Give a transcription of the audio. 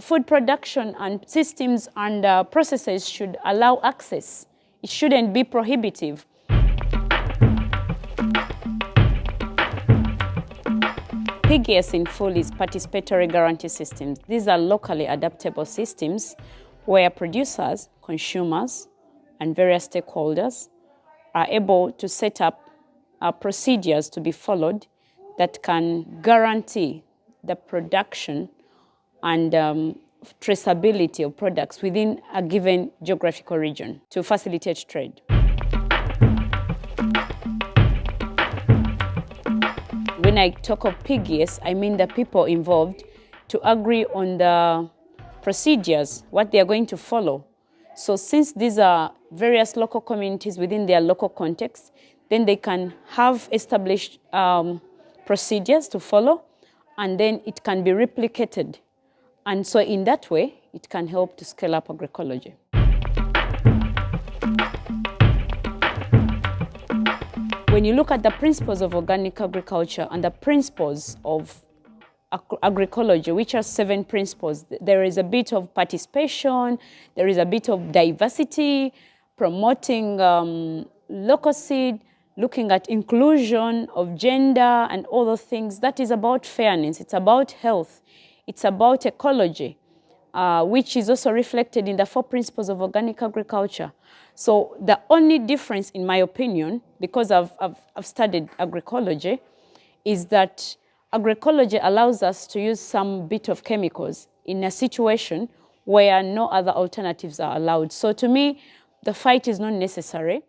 food production and systems and uh, processes should allow access. It shouldn't be prohibitive. PGS in full is participatory guarantee systems. These are locally adaptable systems where producers, consumers, and various stakeholders are able to set up uh, procedures to be followed that can guarantee the production and um, traceability of products within a given geographical region to facilitate trade. When I talk of PGS, I mean the people involved to agree on the procedures, what they are going to follow. So since these are various local communities within their local context, then they can have established um, procedures to follow, and then it can be replicated. And so in that way, it can help to scale up agroecology. When you look at the principles of organic agriculture and the principles of agroecology, which are seven principles, there is a bit of participation, there is a bit of diversity, promoting um, local seed, looking at inclusion of gender and all those things. That is about fairness, it's about health, it's about ecology, uh, which is also reflected in the four principles of organic agriculture. So the only difference, in my opinion, because I've, I've, I've studied agroecology, is that agroecology allows us to use some bit of chemicals in a situation where no other alternatives are allowed. So to me, the fight is not necessary.